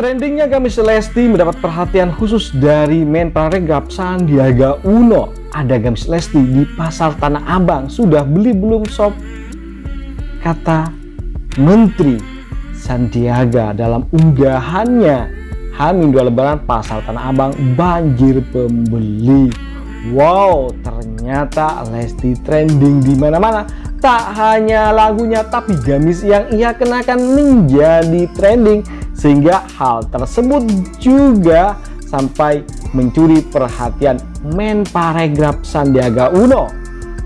Trendingnya Gamis Lesti mendapat perhatian khusus dari men paregraf Sandiaga Uno. Ada Gamis Lesti di pasar Tanah Abang. Sudah beli belum sob? Kata Menteri Sandiaga dalam unggahannya Hamin dua lebaran pasar Tanah Abang banjir pembeli. Wow, ternyata Lesti trending di mana-mana. Tak hanya lagunya tapi gamis yang ia kenakan menjadi trending sehingga hal tersebut juga sampai mencuri perhatian men paregraf Sandiaga Uno.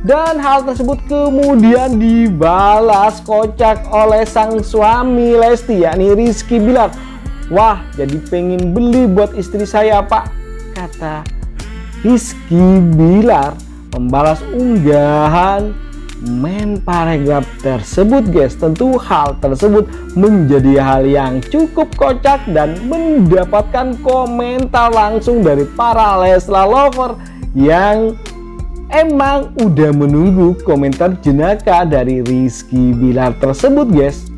Dan hal tersebut kemudian dibalas kocak oleh sang suami Lesti yakni Rizky Bilar. Wah jadi pengen beli buat istri saya pak kata Rizky Bilar membalas unggahan men paragraf tersebut guys. Tentu hal tersebut menjadi hal yang cukup kocak dan mendapatkan komentar langsung dari para Lesla lover yang emang udah menunggu komentar jenaka dari Rizky Bilar tersebut guys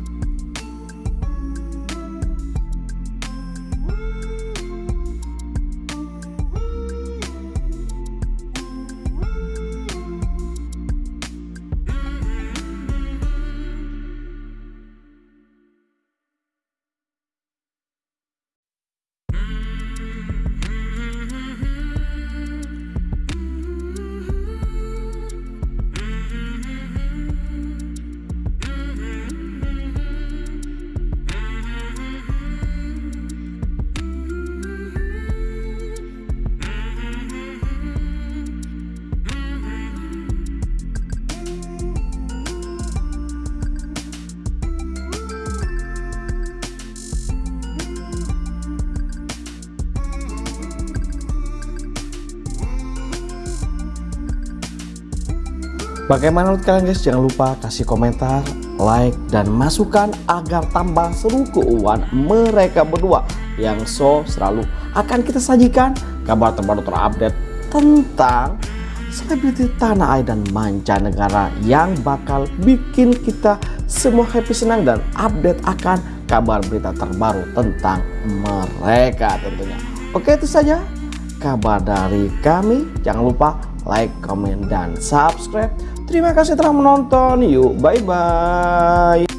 Bagaimana menurut kalian guys? Jangan lupa kasih komentar, like, dan masukan agar tambah seru keuangan mereka berdua yang so selalu akan kita sajikan kabar terbaru terupdate tentang selebriti tanah air dan mancanegara yang bakal bikin kita semua happy senang dan update akan kabar berita terbaru tentang mereka tentunya. Oke itu saja kabar dari kami. Jangan lupa like, comment, dan subscribe. Terima kasih telah menonton. Yuk, bye-bye.